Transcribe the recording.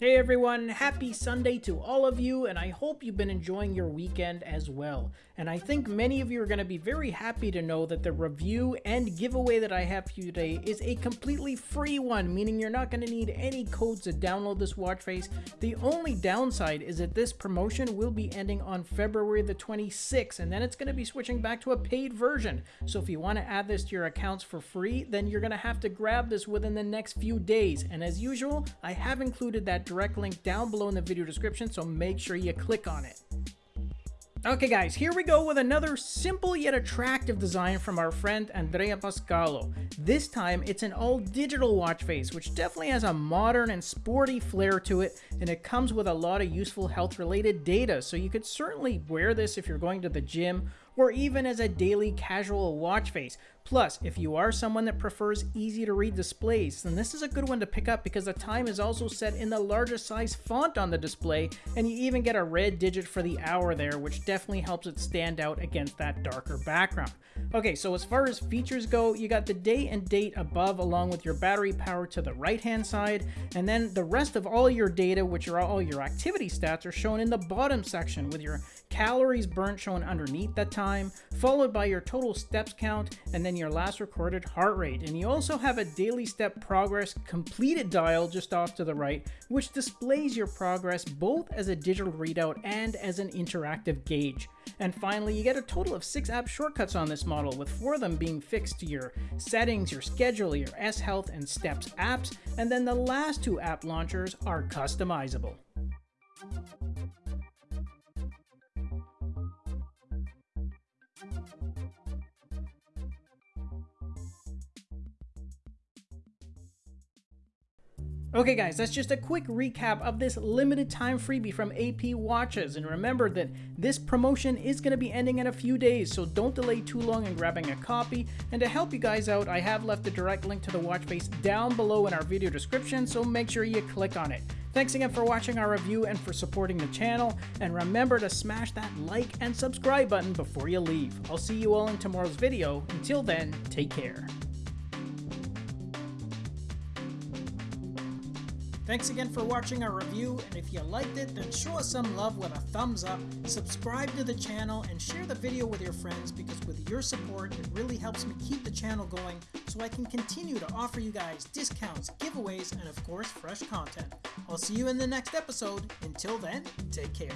Hey everyone, happy Sunday to all of you, and I hope you've been enjoying your weekend as well. And I think many of you are going to be very happy to know that the review and giveaway that I have for you today is a completely free one, meaning you're not going to need any codes to download this watch face. The only downside is that this promotion will be ending on February the 26th, and then it's going to be switching back to a paid version. So if you want to add this to your accounts for free, then you're going to have to grab this within the next few days. And as usual, I have included that direct link down below in the video description, so make sure you click on it. Okay guys, here we go with another simple yet attractive design from our friend Andrea Pascalo. This time it's an all digital watch face which definitely has a modern and sporty flair to it and it comes with a lot of useful health related data so you could certainly wear this if you're going to the gym or even as a daily casual watch face. Plus, if you are someone that prefers easy to read displays, then this is a good one to pick up because the time is also set in the largest size font on the display, and you even get a red digit for the hour there, which definitely helps it stand out against that darker background. Okay, so as far as features go, you got the day and date above along with your battery power to the right hand side, and then the rest of all your data, which are all your activity stats, are shown in the bottom section with your calories burnt shown underneath that time, followed by your total steps count, and then your last recorded heart rate. And you also have a daily step progress completed dial just off to the right, which displays your progress both as a digital readout and as an interactive gauge. And finally, you get a total of six app shortcuts on this model, with four of them being fixed to your settings, your schedule, your S Health, and Steps apps, and then the last two app launchers are customizable. Okay guys, that's just a quick recap of this limited time freebie from AP Watches, and remember that this promotion is going to be ending in a few days, so don't delay too long in grabbing a copy, and to help you guys out, I have left a direct link to the watch face down below in our video description, so make sure you click on it. Thanks again for watching our review and for supporting the channel, and remember to smash that like and subscribe button before you leave. I'll see you all in tomorrow's video. Until then, take care. Thanks again for watching our review, and if you liked it, then show us some love with a thumbs up, subscribe to the channel, and share the video with your friends because with your support, it really helps me keep the channel going so I can continue to offer you guys discounts, giveaways, and of course, fresh content. I'll see you in the next episode. Until then, take care.